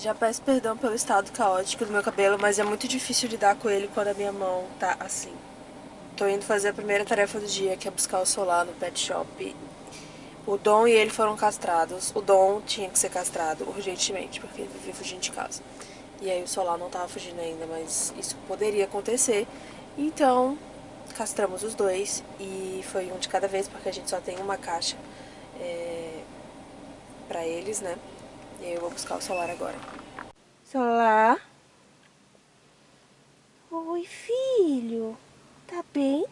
Já peço perdão pelo estado caótico do meu cabelo, mas é muito difícil lidar com ele quando a minha mão tá assim. Tô indo fazer a primeira tarefa do dia, que é buscar o solar no pet shop. O Dom e ele foram castrados. O Dom tinha que ser castrado urgentemente, porque ele vivia fugindo de casa. E aí o solar não tava fugindo ainda, mas isso poderia acontecer. Então, castramos os dois e foi um de cada vez, porque a gente só tem uma caixa é, pra eles, né? E aí eu vou buscar o Solar agora. Solar? Oi, filho. Tá bem?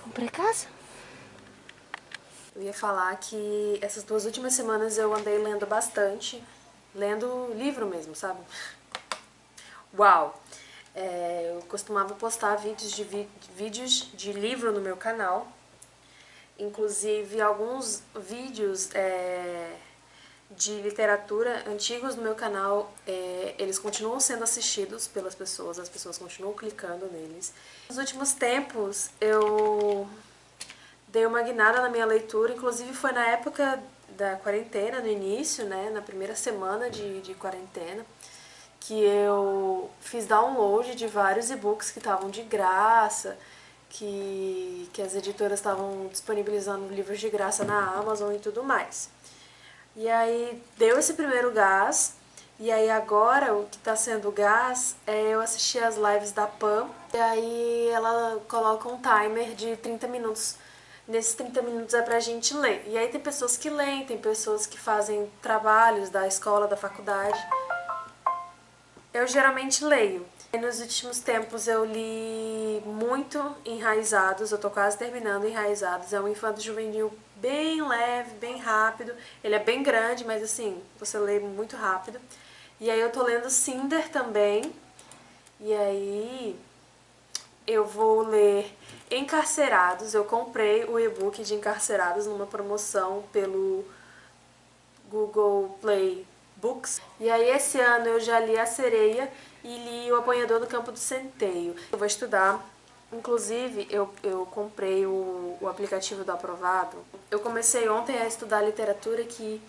Vamos pra casa? Eu ia falar que essas duas últimas semanas eu andei lendo bastante. Lendo livro mesmo, sabe? Uau! É, eu costumava postar vídeos de, vídeos de livro no meu canal. Inclusive, alguns vídeos é, de literatura antigos no meu canal, é, eles continuam sendo assistidos pelas pessoas, as pessoas continuam clicando neles. Nos últimos tempos, eu dei uma guinada na minha leitura, inclusive foi na época da quarentena, no início, né, na primeira semana de, de quarentena que eu fiz download de vários e-books que estavam de graça, que, que as editoras estavam disponibilizando livros de graça na Amazon e tudo mais. E aí deu esse primeiro gás, e aí agora o que está sendo gás é eu assistir as lives da Pam, e aí ela coloca um timer de 30 minutos. Nesses 30 minutos é pra gente ler. E aí tem pessoas que leem, tem pessoas que fazem trabalhos da escola, da faculdade. Eu geralmente leio. Nos últimos tempos eu li muito Enraizados, eu tô quase terminando Enraizados. É um infanto juvenil bem leve, bem rápido. Ele é bem grande, mas assim, você lê muito rápido. E aí eu tô lendo Cinder também. E aí eu vou ler Encarcerados. Eu comprei o e-book de Encarcerados numa promoção pelo Google Play Books. E aí esse ano eu já li A Sereia e li O Apanhador do Campo do Centeio. Eu vou estudar, inclusive eu, eu comprei o, o aplicativo do Aprovado. Eu comecei ontem a estudar literatura que...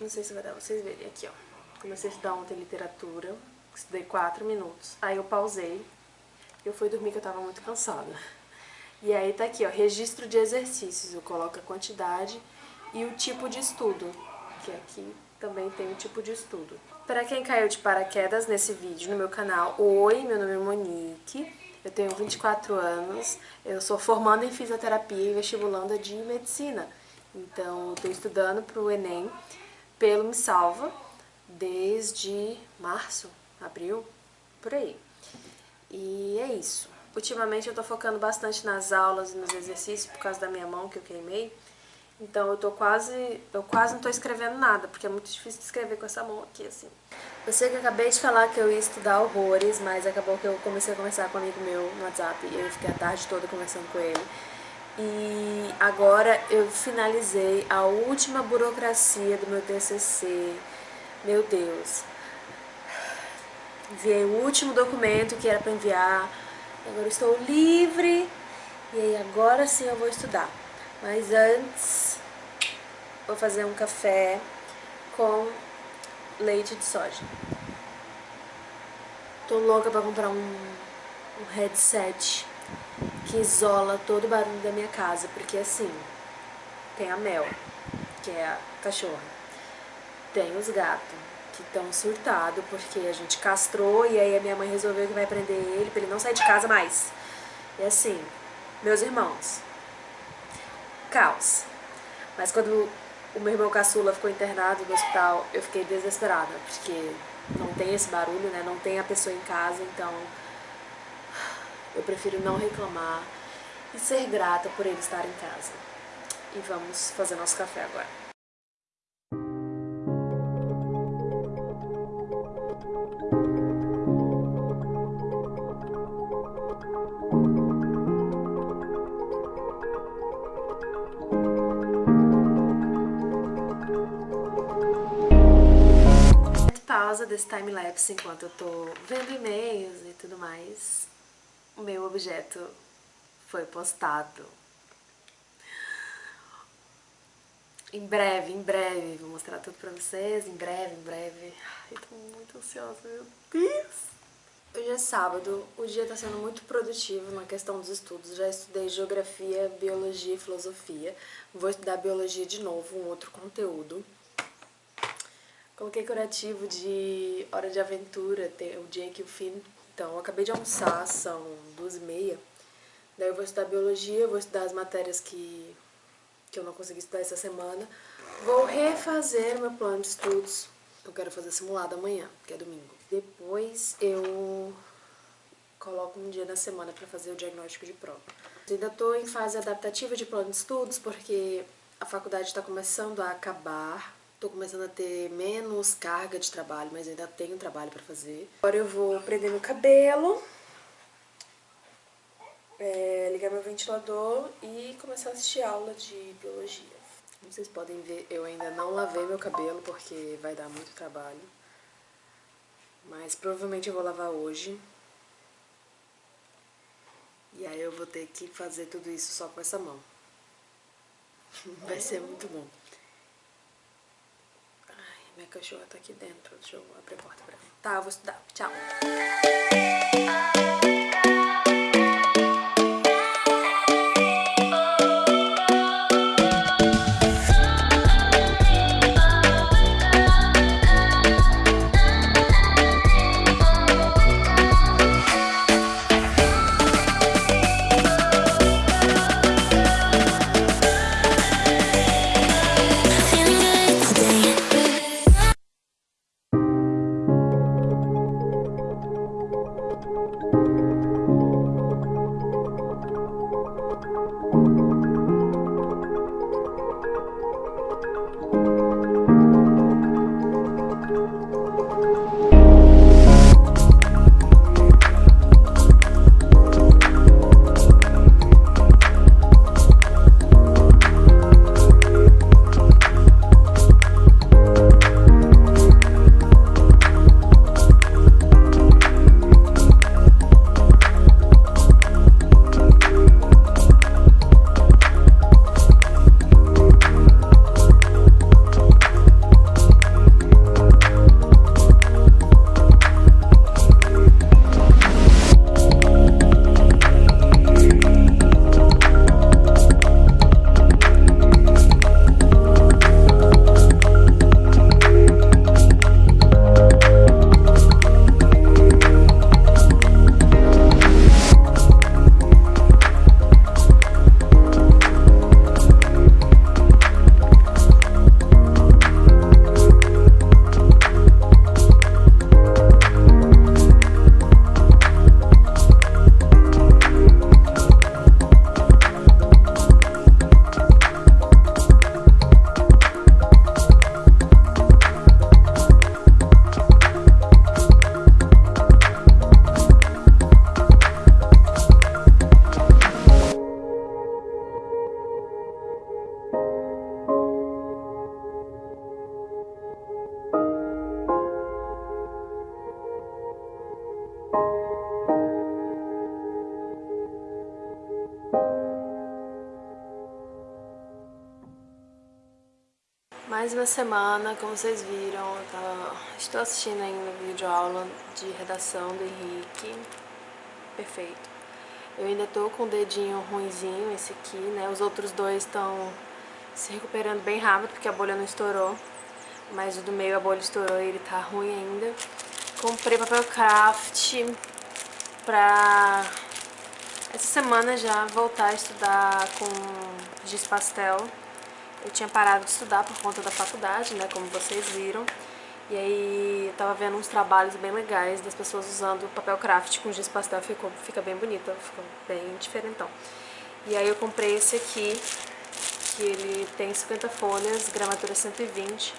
Não sei se vai dar pra vocês verem aqui, ó. Comecei a estudar ontem literatura, estudei 4 minutos. Aí eu pausei, eu fui dormir que eu tava muito cansada. E aí tá aqui, ó, registro de exercícios. Eu coloco a quantidade e o tipo de estudo, que é aqui também tem um tipo de estudo. Para quem caiu de paraquedas nesse vídeo no meu canal, oi, meu nome é Monique, eu tenho 24 anos, eu sou formanda em fisioterapia e vestibulanda de medicina. Então, estou estudando para o Enem pelo Me Salva desde março, abril, por aí. E é isso. Ultimamente eu estou focando bastante nas aulas e nos exercícios por causa da minha mão que eu queimei. Então eu tô quase, eu quase não tô escrevendo nada, porque é muito difícil de escrever com essa mão aqui, assim. Eu sei que eu acabei de falar que eu ia estudar horrores, mas acabou que eu comecei a conversar com um amigo meu no WhatsApp e eu fiquei a tarde toda conversando com ele. E agora eu finalizei a última burocracia do meu TCC. Meu Deus. Enviei o último documento que era para enviar. Agora estou livre. E aí agora sim eu vou estudar. Mas antes, vou fazer um café com leite de soja. Tô louca pra comprar um, um headset que isola todo o barulho da minha casa, porque assim, tem a Mel, que é a cachorra, tem os gatos, que estão surtados, porque a gente castrou e aí a minha mãe resolveu que vai prender ele pra ele não sair de casa mais. E assim, meus irmãos, caos. Mas quando o meu irmão caçula ficou internado no hospital, eu fiquei desesperada, porque não tem esse barulho, né? Não tem a pessoa em casa, então eu prefiro não reclamar e ser grata por ele estar em casa. E vamos fazer nosso café agora. causa desse time-lapse enquanto eu tô vendo e-mails e tudo mais, o meu objeto foi postado. Em breve, em breve, vou mostrar tudo pra vocês, em breve, em breve. Ai, tô muito ansiosa, meu Deus! Hoje é sábado, o dia tá sendo muito produtivo na questão dos estudos. Já estudei geografia, biologia e filosofia. Vou estudar biologia de novo, um outro conteúdo. Coloquei curativo de Hora de Aventura, o dia que o fim. Então, eu acabei de almoçar, são duas e meia. Daí eu vou estudar Biologia, vou estudar as matérias que que eu não consegui estudar essa semana. Vou refazer meu plano de estudos. Eu quero fazer simulado amanhã, que é domingo. Depois eu coloco um dia na semana para fazer o diagnóstico de prova. Eu ainda estou em fase adaptativa de plano de estudos, porque a faculdade está começando a acabar. Estou começando a ter menos carga de trabalho, mas ainda tenho trabalho para fazer. Agora eu vou prender meu cabelo é, ligar meu ventilador e começar a assistir aula de biologia. Como vocês podem ver, eu ainda não lavei meu cabelo porque vai dar muito trabalho. Mas provavelmente eu vou lavar hoje. E aí eu vou ter que fazer tudo isso só com essa mão. Vai ser muito bom. Minha cachorra tá aqui dentro. Deixa eu abrir a porta pra ela. Tá, eu vou estudar. Tchau. Mais uma semana, como vocês viram, tava, estou assistindo ainda vídeo aula de redação do Henrique. Perfeito. Eu ainda tô com o dedinho ruinzinho, esse aqui, né? Os outros dois estão se recuperando bem rápido, porque a bolha não estourou. Mas o do meio a bolha estourou e ele tá ruim ainda. Comprei papel craft pra essa semana já voltar a estudar com giz pastel. Eu tinha parado de estudar por conta da faculdade, né, como vocês viram. E aí eu tava vendo uns trabalhos bem legais das pessoas usando papel craft com giz pastel, ficou, fica bem bonito, ficou bem diferentão. E aí eu comprei esse aqui, que ele tem 50 folhas, gramatura 120.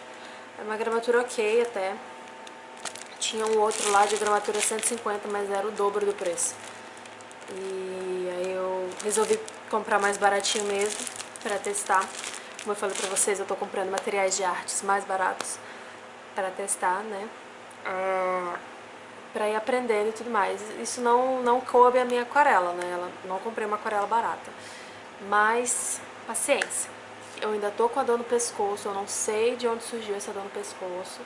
É uma gramatura ok até. Tinha um outro lá de gramatura 150, mas era o dobro do preço. E aí eu resolvi comprar mais baratinho mesmo, pra testar. Como eu falei pra vocês, eu tô comprando materiais de artes mais baratos para testar, né? Uh, pra ir aprendendo e tudo mais. Isso não, não coube a minha aquarela, né? Ela, não comprei uma aquarela barata. Mas, paciência. Eu ainda tô com a dor no pescoço, eu não sei de onde surgiu essa dor no pescoço.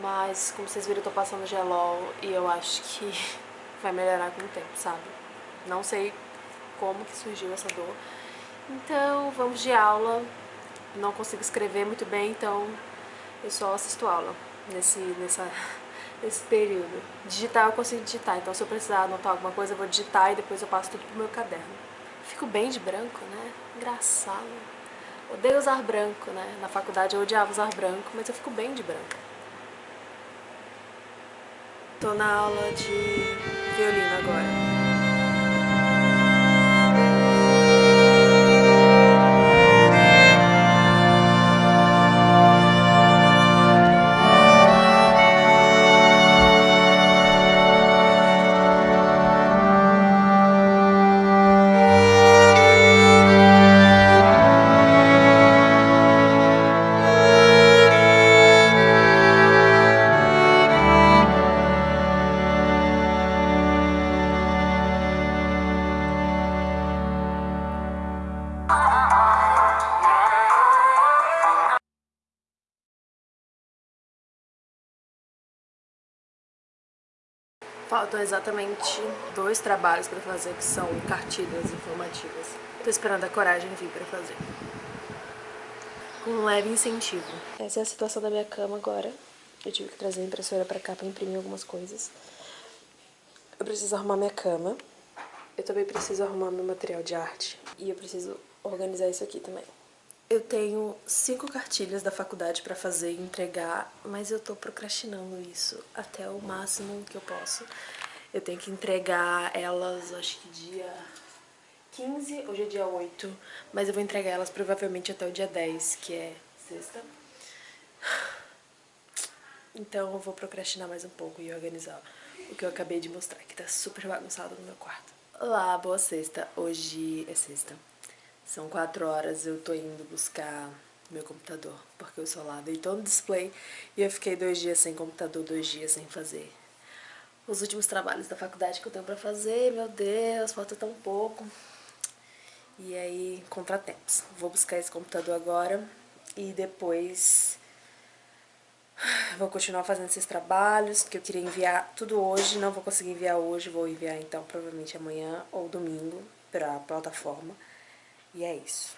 Mas, como vocês viram, eu tô passando gelol e eu acho que vai melhorar com o tempo, sabe? Não sei como que surgiu essa dor. Então, vamos de aula. Não consigo escrever muito bem, então eu só assisto aula nesse, nessa, nesse período. Digitar eu consigo digitar, então se eu precisar anotar alguma coisa eu vou digitar e depois eu passo tudo pro meu caderno. Fico bem de branco, né? Engraçado. Odeio usar branco, né? Na faculdade eu odiava usar branco, mas eu fico bem de branco. Tô na aula de violino agora. Faltam exatamente dois trabalhos para fazer, que são cartilhas informativas. Tô esperando a coragem vir para fazer. Com um leve incentivo. Essa é a situação da minha cama agora. Eu tive que trazer a impressora para cá para imprimir algumas coisas. Eu preciso arrumar minha cama. Eu também preciso arrumar meu material de arte. E eu preciso organizar isso aqui também. Eu tenho cinco cartilhas da faculdade pra fazer e entregar, mas eu tô procrastinando isso até o máximo que eu posso. Eu tenho que entregar elas, acho que dia 15, hoje é dia 8, mas eu vou entregar elas provavelmente até o dia 10, que é sexta. Então eu vou procrastinar mais um pouco e organizar o que eu acabei de mostrar, que tá super bagunçado no meu quarto. Olá, boa sexta. Hoje é sexta. São quatro horas, eu tô indo buscar meu computador, porque o celular deitou no display e eu fiquei dois dias sem computador, dois dias sem fazer os últimos trabalhos da faculdade que eu tenho pra fazer, meu Deus, falta tão pouco. E aí, contratempos. Vou buscar esse computador agora e depois vou continuar fazendo esses trabalhos, que eu queria enviar tudo hoje, não vou conseguir enviar hoje, vou enviar então provavelmente amanhã ou domingo pra plataforma. E é isso.